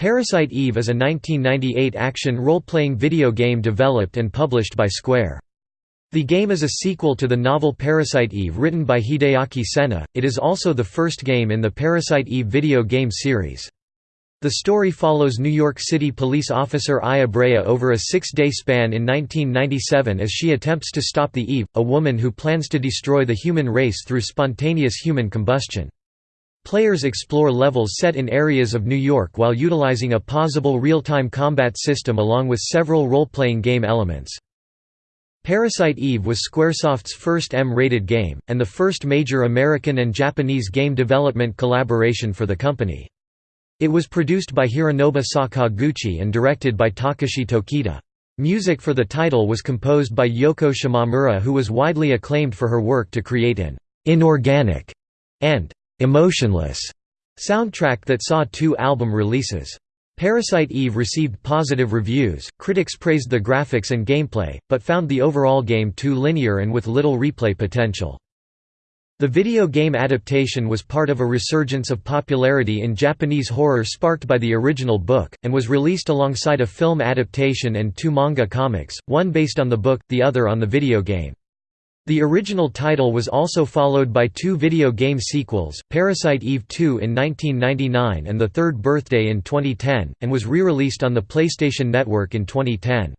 Parasite Eve is a 1998 action role-playing video game developed and published by Square. The game is a sequel to the novel Parasite Eve written by Hideaki Sena, it is also the first game in the Parasite Eve video game series. The story follows New York City police officer Aya Brea over a six-day span in 1997 as she attempts to stop the Eve, a woman who plans to destroy the human race through spontaneous human combustion. Players explore levels set in areas of New York while utilizing a pausable real-time combat system along with several role-playing game elements. Parasite Eve was Squaresoft's first M-rated game, and the first major American and Japanese game development collaboration for the company. It was produced by Hironobu Sakaguchi and directed by Takashi Tokita. Music for the title was composed by Yoko Shimomura who was widely acclaimed for her work to create an «inorganic» and «emotionless» soundtrack that saw two album releases. Parasite Eve received positive reviews, critics praised the graphics and gameplay, but found the overall game too linear and with little replay potential. The video game adaptation was part of a resurgence of popularity in Japanese horror sparked by the original book, and was released alongside a film adaptation and two manga comics, one based on the book, the other on the video game. The original title was also followed by two video game sequels, Parasite Eve 2 in 1999 and The Third Birthday in 2010, and was re-released on the PlayStation Network in 2010.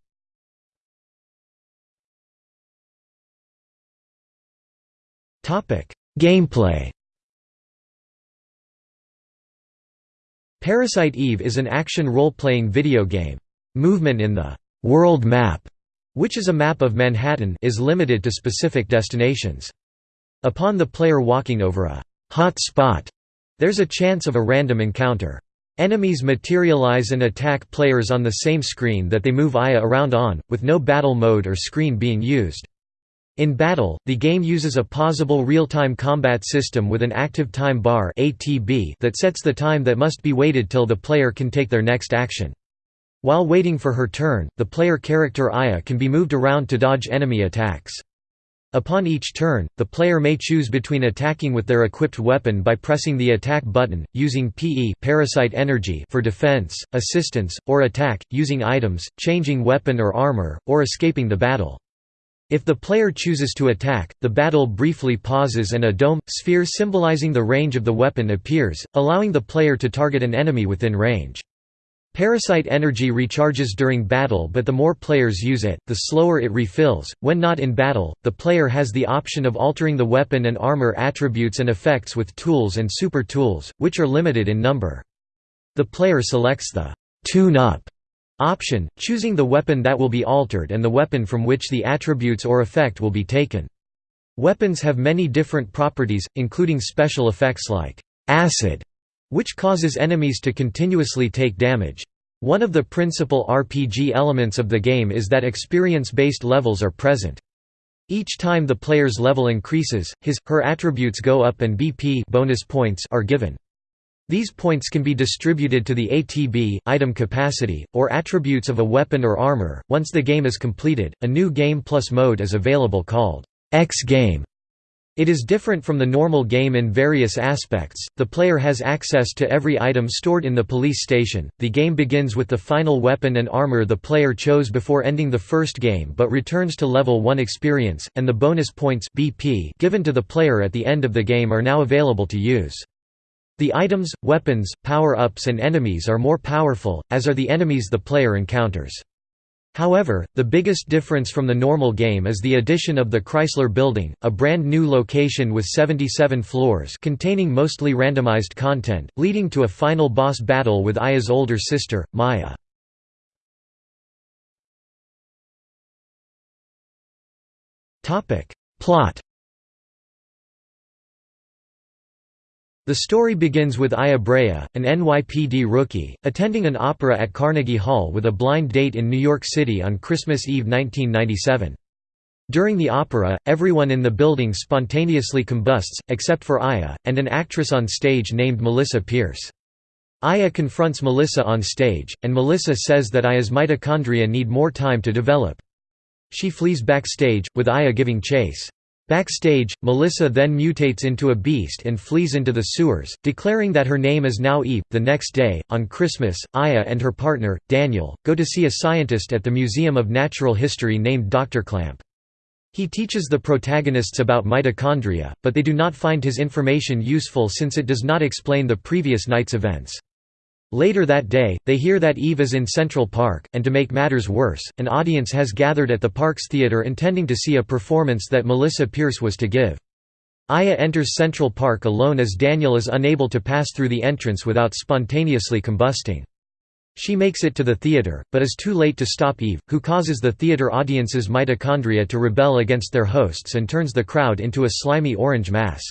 Gameplay Parasite Eve is an action role-playing video game. Movement in the «world map», which is a map of Manhattan is limited to specific destinations. Upon the player walking over a «hot spot», there's a chance of a random encounter. Enemies materialize and attack players on the same screen that they move Aya around on, with no battle mode or screen being used. In battle, the game uses a pausable real-time combat system with an active time bar that sets the time that must be waited till the player can take their next action. While waiting for her turn, the player character Aya can be moved around to dodge enemy attacks. Upon each turn, the player may choose between attacking with their equipped weapon by pressing the attack button, using PE parasite energy for defense, assistance, or attack, using items, changing weapon or armor, or escaping the battle. If the player chooses to attack, the battle briefly pauses and a dome, sphere symbolizing the range of the weapon appears, allowing the player to target an enemy within range. Parasite energy recharges during battle but the more players use it, the slower it refills. When not in battle, the player has the option of altering the weapon and armor attributes and effects with tools and super tools, which are limited in number. The player selects the tune-up option, choosing the weapon that will be altered and the weapon from which the attributes or effect will be taken. Weapons have many different properties, including special effects like acid, which causes enemies to continuously take damage. One of the principal RPG elements of the game is that experience-based levels are present. Each time the player's level increases, his, her attributes go up and BP bonus points are given. These points can be distributed to the ATB item capacity, or attributes of a weapon or armor. Once the game is completed, a new Game Plus mode is available called X Game. It is different from the normal game in various aspects. The player has access to every item stored in the police station. The game begins with the final weapon and armor the player chose before ending the first game but returns to level 1 experience, and the bonus points BP given to the player at the end of the game are now available to use. The items, weapons, power-ups and enemies are more powerful, as are the enemies the player encounters. However, the biggest difference from the normal game is the addition of the Chrysler Building, a brand new location with 77 floors containing mostly randomized content, leading to a final boss battle with Aya's older sister, Maya. Plot The story begins with Aya Brea, an NYPD rookie, attending an opera at Carnegie Hall with a blind date in New York City on Christmas Eve 1997. During the opera, everyone in the building spontaneously combusts, except for Aya, and an actress on stage named Melissa Pierce. Aya confronts Melissa on stage, and Melissa says that Aya's mitochondria need more time to develop. She flees backstage, with Aya giving chase. Backstage, Melissa then mutates into a beast and flees into the sewers, declaring that her name is now Eve. The next day, on Christmas, Aya and her partner, Daniel, go to see a scientist at the Museum of Natural History named Dr. Klamp. He teaches the protagonists about mitochondria, but they do not find his information useful since it does not explain the previous night's events. Later that day, they hear that Eve is in Central Park, and to make matters worse, an audience has gathered at the park's theater intending to see a performance that Melissa Pierce was to give. Aya enters Central Park alone as Daniel is unable to pass through the entrance without spontaneously combusting. She makes it to the theater, but is too late to stop Eve, who causes the theater audience's mitochondria to rebel against their hosts and turns the crowd into a slimy orange mass.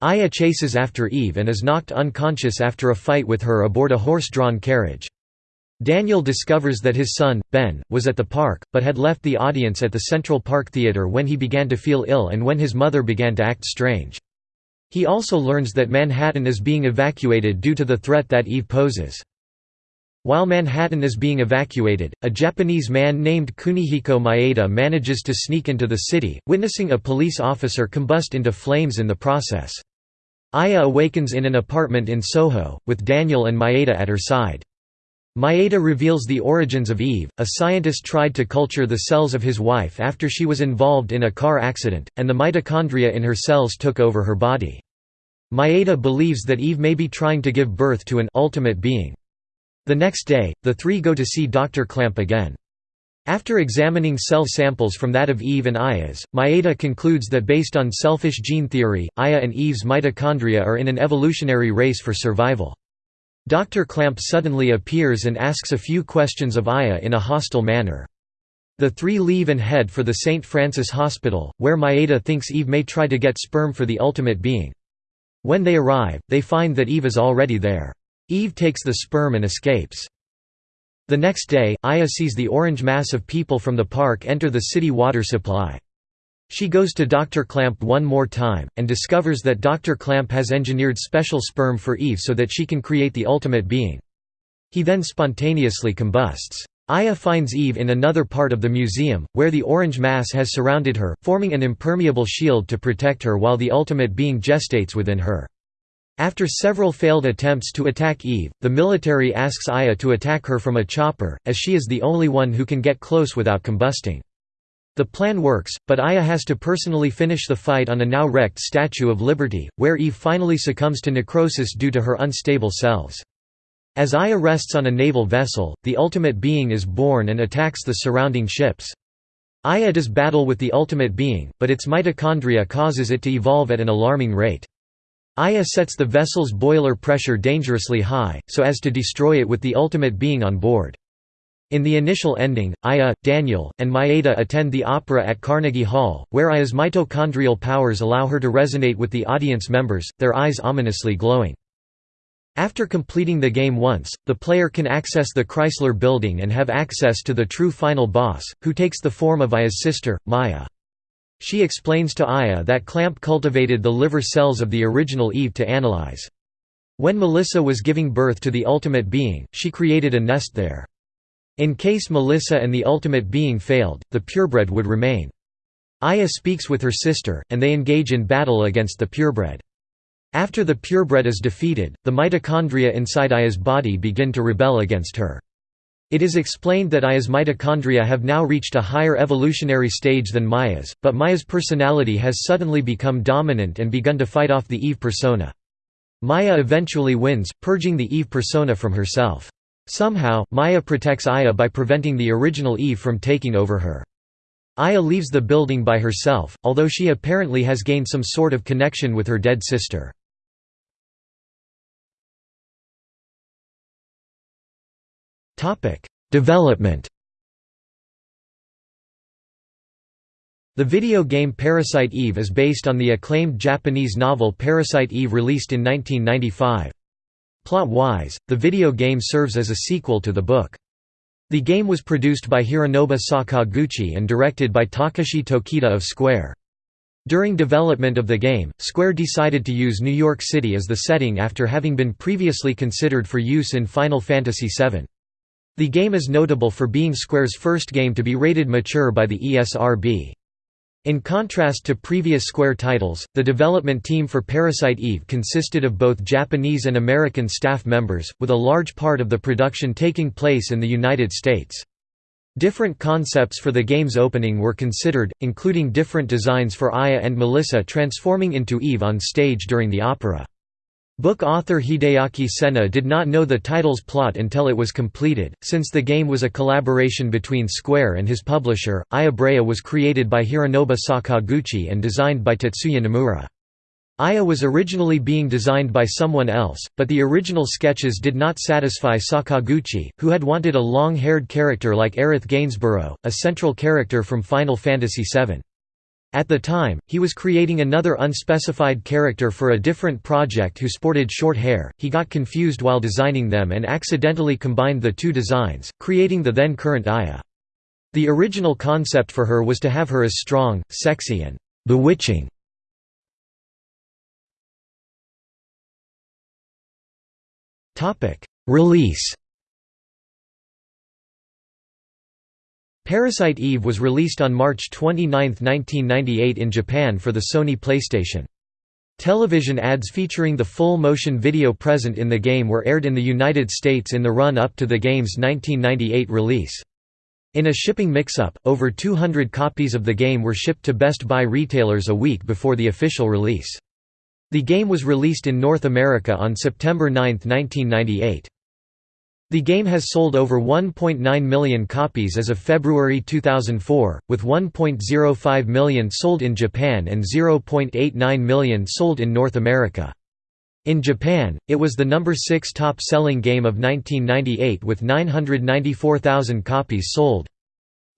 Aya chases after Eve and is knocked unconscious after a fight with her aboard a horse-drawn carriage. Daniel discovers that his son, Ben, was at the park, but had left the audience at the Central Park Theatre when he began to feel ill and when his mother began to act strange. He also learns that Manhattan is being evacuated due to the threat that Eve poses. While Manhattan is being evacuated, a Japanese man named Kunihiko Maeda manages to sneak into the city, witnessing a police officer combust into flames in the process. Aya awakens in an apartment in Soho, with Daniel and Maeda at her side. Maeda reveals the origins of Eve, a scientist tried to culture the cells of his wife after she was involved in a car accident, and the mitochondria in her cells took over her body. Maeda believes that Eve may be trying to give birth to an ultimate being. The next day, the three go to see Dr. Klamp again. After examining cell samples from that of Eve and Aya's, Maeda concludes that based on selfish gene theory, Aya and Eve's mitochondria are in an evolutionary race for survival. Dr. Klamp suddenly appears and asks a few questions of Aya in a hostile manner. The three leave and head for the St. Francis Hospital, where Maeda thinks Eve may try to get sperm for the ultimate being. When they arrive, they find that Eve is already there. Eve takes the sperm and escapes. The next day, Aya sees the orange mass of people from the park enter the city water supply. She goes to Dr. Klamp one more time, and discovers that Dr. Klamp has engineered special sperm for Eve so that she can create the ultimate being. He then spontaneously combusts. Aya finds Eve in another part of the museum, where the orange mass has surrounded her, forming an impermeable shield to protect her while the ultimate being gestates within her. After several failed attempts to attack Eve, the military asks Aya to attack her from a chopper, as she is the only one who can get close without combusting. The plan works, but Aya has to personally finish the fight on a now wrecked Statue of Liberty, where Eve finally succumbs to necrosis due to her unstable cells. As Aya rests on a naval vessel, the ultimate being is born and attacks the surrounding ships. Aya does battle with the ultimate being, but its mitochondria causes it to evolve at an alarming rate. Aya sets the vessel's boiler pressure dangerously high, so as to destroy it with the ultimate being on board. In the initial ending, Aya, Daniel, and Maeda attend the opera at Carnegie Hall, where Aya's mitochondrial powers allow her to resonate with the audience members, their eyes ominously glowing. After completing the game once, the player can access the Chrysler Building and have access to the true final boss, who takes the form of Aya's sister, Maya. She explains to Aya that Klamp cultivated the liver cells of the original Eve to analyze. When Melissa was giving birth to the ultimate being, she created a nest there. In case Melissa and the ultimate being failed, the purebred would remain. Aya speaks with her sister, and they engage in battle against the purebred. After the purebred is defeated, the mitochondria inside Aya's body begin to rebel against her. It is explained that Aya's mitochondria have now reached a higher evolutionary stage than Maya's, but Maya's personality has suddenly become dominant and begun to fight off the Eve persona. Maya eventually wins, purging the Eve persona from herself. Somehow, Maya protects Aya by preventing the original Eve from taking over her. Aya leaves the building by herself, although she apparently has gained some sort of connection with her dead sister. Topic: Development. The video game Parasite Eve is based on the acclaimed Japanese novel Parasite Eve released in 1995. Plot-wise, the video game serves as a sequel to the book. The game was produced by Hironobu Sakaguchi and directed by Takashi Tokita of Square. During development of the game, Square decided to use New York City as the setting after having been previously considered for use in Final Fantasy VII. The game is notable for being Square's first game to be rated mature by the ESRB. In contrast to previous Square titles, the development team for Parasite Eve consisted of both Japanese and American staff members, with a large part of the production taking place in the United States. Different concepts for the game's opening were considered, including different designs for Aya and Melissa transforming into Eve on stage during the opera. Book author Hideaki Sena did not know the title's plot until it was completed. Since the game was a collaboration between Square and his publisher, Aya Brea was created by Hironobu Sakaguchi and designed by Tetsuya Nomura. Aya was originally being designed by someone else, but the original sketches did not satisfy Sakaguchi, who had wanted a long-haired character like Aerith Gainsborough, a central character from Final Fantasy VII. At the time, he was creating another unspecified character for a different project who sported short hair. He got confused while designing them and accidentally combined the two designs, creating the then current Aya. The original concept for her was to have her as strong, sexy and bewitching. Release Parasite Eve was released on March 29, 1998 in Japan for the Sony PlayStation. Television ads featuring the full motion video present in the game were aired in the United States in the run-up to the game's 1998 release. In a shipping mix-up, over 200 copies of the game were shipped to Best Buy retailers a week before the official release. The game was released in North America on September 9, 1998. The game has sold over 1.9 million copies as of February 2004, with 1.05 million sold in Japan and 0.89 million sold in North America. In Japan, it was the number 6 top-selling game of 1998 with 994,000 copies sold.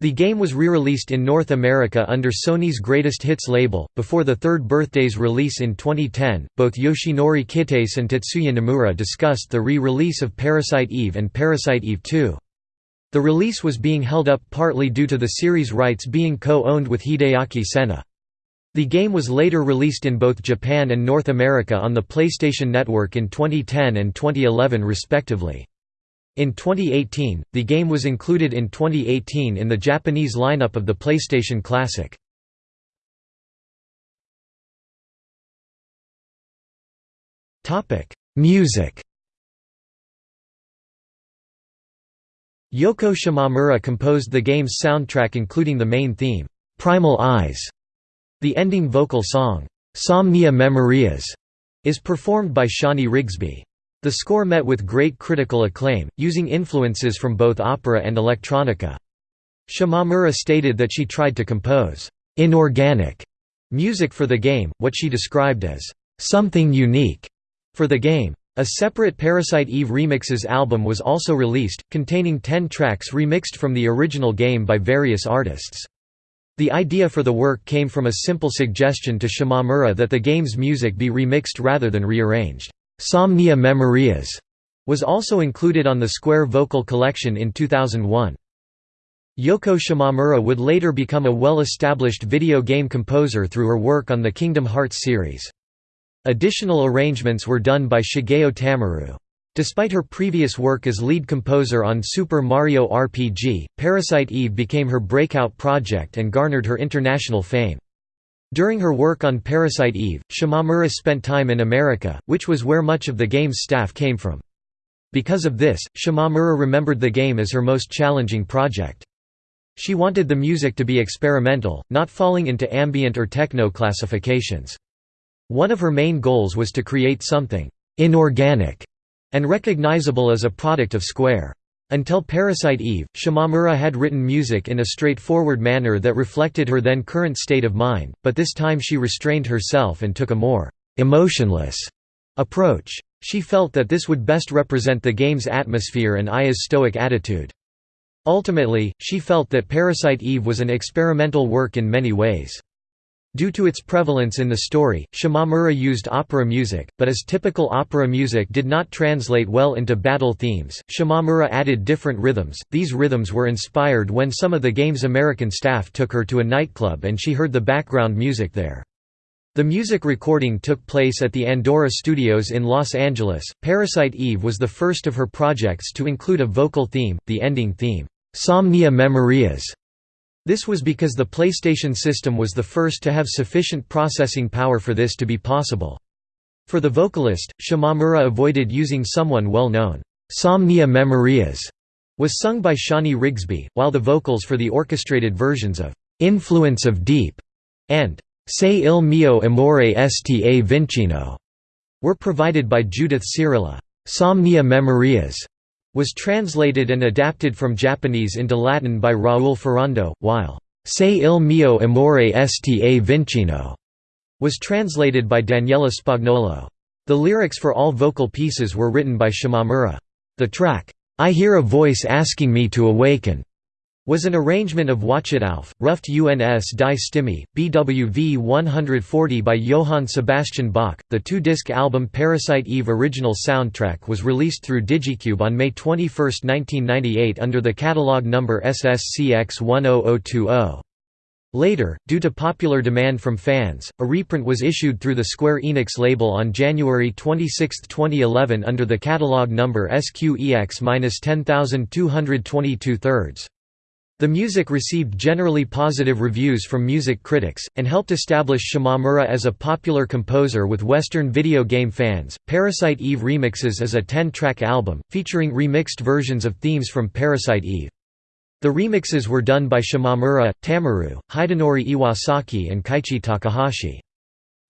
The game was re-released in North America under Sony's Greatest Hits label, before the third birthday's release in 2010. Both Yoshinori Kitase and Tetsuya Nomura discussed the re-release of Parasite Eve and Parasite Eve 2. The release was being held up partly due to the series' rights being co-owned with Hideaki Sena. The game was later released in both Japan and North America on the PlayStation Network in 2010 and 2011 respectively. In 2018, the game was included in 2018 in the Japanese lineup of the PlayStation Classic. Music Yoko Shimomura composed the game's soundtrack including the main theme, "'Primal Eyes". The ending vocal song, "'Somnia Memorias' is performed by Shani Rigsby. The score met with great critical acclaim, using influences from both opera and electronica. Shimomura stated that she tried to compose «inorganic» music for the game, what she described as «something unique» for the game. A separate Parasite Eve Remixes album was also released, containing 10 tracks remixed from the original game by various artists. The idea for the work came from a simple suggestion to Shimomura that the game's music be remixed rather than rearranged. Somnia Memorias was also included on the Square Vocal Collection in 2001. Yoko Shimomura would later become a well-established video game composer through her work on the Kingdom Hearts series. Additional arrangements were done by Shigeo Tamaru. Despite her previous work as lead composer on Super Mario RPG, Parasite Eve became her breakout project and garnered her international fame. During her work on Parasite Eve, Shimomura spent time in America, which was where much of the game's staff came from. Because of this, Shimomura remembered the game as her most challenging project. She wanted the music to be experimental, not falling into ambient or techno classifications. One of her main goals was to create something «inorganic» and recognizable as a product of Square. Until Parasite Eve, Shimomura had written music in a straightforward manner that reflected her then current state of mind, but this time she restrained herself and took a more «emotionless» approach. She felt that this would best represent the game's atmosphere and Aya's stoic attitude. Ultimately, she felt that Parasite Eve was an experimental work in many ways. Due to its prevalence in the story, Shimomura used opera music, but as typical opera music did not translate well into battle themes, Shimomura added different rhythms. These rhythms were inspired when some of the game's American staff took her to a nightclub and she heard the background music there. The music recording took place at the Andora Studios in Los Angeles. Parasite Eve was the first of her projects to include a vocal theme, the ending theme, Somnia Memorias, This was because the PlayStation system was the first to have sufficient processing power for this to be possible. For the vocalist, Shimomura avoided using someone well known. Somnia Memorias was sung by Shani Rigsby, while the vocals for the orchestrated versions of Influence of Deep and Se il mio amore sta vincino were provided by Judith Siirila. Somnia Memorias was translated and adapted from Japanese into Latin by Raul Ferrando, while Se il mio amore sta vincino was translated by Daniela Spagnolo. The lyrics for all vocal pieces were written by Shimomura. The track, I Hear a Voice Asking Me to Awaken, was an arrangement of Wachet auf, Ruft uns die Stimme, BWV 140 by Johann Sebastian Bach. The two disc album Parasite Eve original soundtrack was released through Digicube on May 21, 1998 under the catalog number SSCX 10020. Later, due to popular demand from fans, a reprint was issued through the Square Enix label on January 26, 2011 under the catalog number SQEX-10222 The music received generally positive reviews from music critics, and helped establish Shimomura as a popular composer with Western video game fans. Parasite Eve Remixes is a 10 track album, featuring remixed versions of themes from Parasite Eve. The remixes were done by Shimamura, Tamaru, Hidenori Iwasaki and Keiichi Takahashi.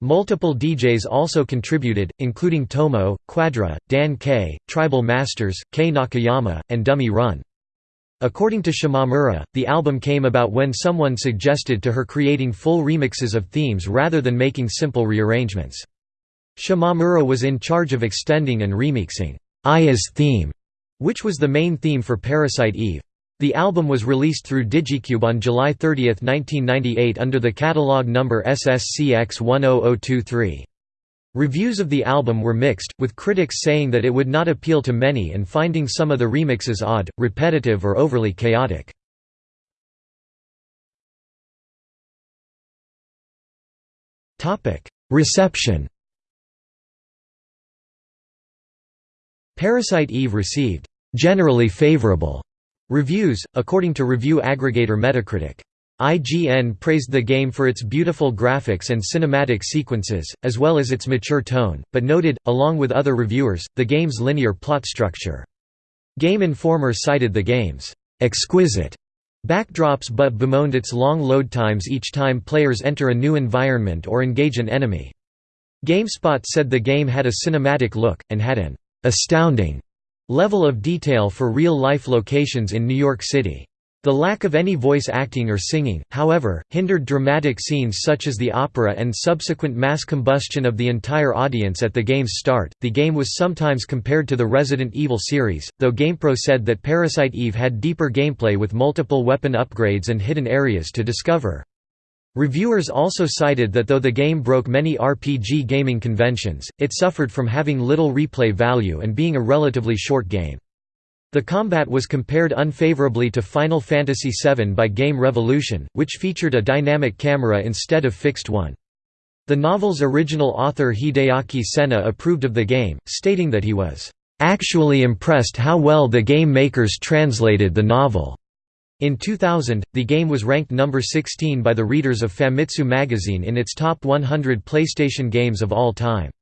Multiple DJs also contributed, including Tomo, Quadra, Dan K, Tribal Masters, K Nakayama, and Dummy Run. According to Shimomura, the album came about when someone suggested to her creating full remixes of themes rather than making simple rearrangements. Shimomura was in charge of extending and remixing Aya's theme, which was the main theme for Parasite Eve. The album was released through Digicube on July 30, 1998 under the catalog number SSCX 10023. Reviews of the album were mixed, with critics saying that it would not appeal to many and finding some of the remixes odd, repetitive or overly chaotic. Reception Parasite Eve received generally favorable Reviews, according to review aggregator Metacritic. IGN praised the game for its beautiful graphics and cinematic sequences, as well as its mature tone, but noted, along with other reviewers, the game's linear plot structure. Game Informer cited the game's exquisite backdrops but bemoaned its long load times each time players enter a new environment or engage an enemy. GameSpot said the game had a cinematic look, and had an astounding level of detail for real-life locations in New York City. The lack of any voice acting or singing, however, hindered dramatic scenes such as the opera and subsequent mass combustion of the entire audience at the game's start. The game was sometimes compared to the Resident Evil series, though GamePro said that Parasite Eve had deeper gameplay with multiple weapon upgrades and hidden areas to discover. Reviewers also cited that though the game broke many RPG gaming conventions, it suffered from having little replay value and being a relatively short game. The combat was compared unfavorably to Final Fantasy VII by Game Revolution, which featured a dynamic camera instead of fixed one. The novel's original author Hideaki Sena approved of the game, stating that he was actually impressed how well the game makers translated the novel. In 2000, the game was ranked number 16 by the readers of Famitsu magazine in its top 100 PlayStation games of all time.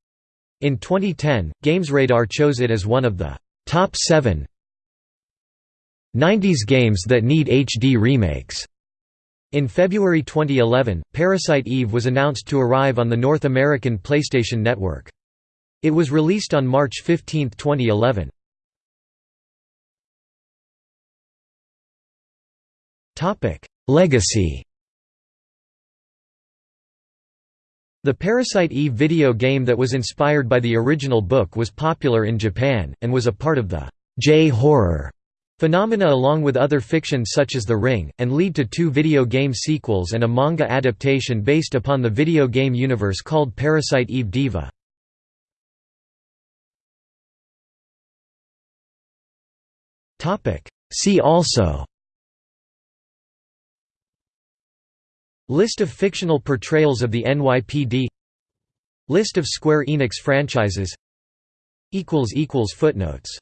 In 2010, GamesRadar chose it as one of the top 7 90s games that need HD remakes. In February 2011, Parasite Eve was announced to arrive on the North American PlayStation Network. It was released on March 15, 2011. Topic: Legacy The Parasite Eve video game that was inspired by the original book was popular in Japan, and was a part of the J-horror phenomena along with other fiction such as The Ring, and lead to two video game sequels and a manga adaptation based upon the video game universe called Parasite Eve Diva. See also List of fictional portrayals of the NYPD List of Square Enix franchises Footnotes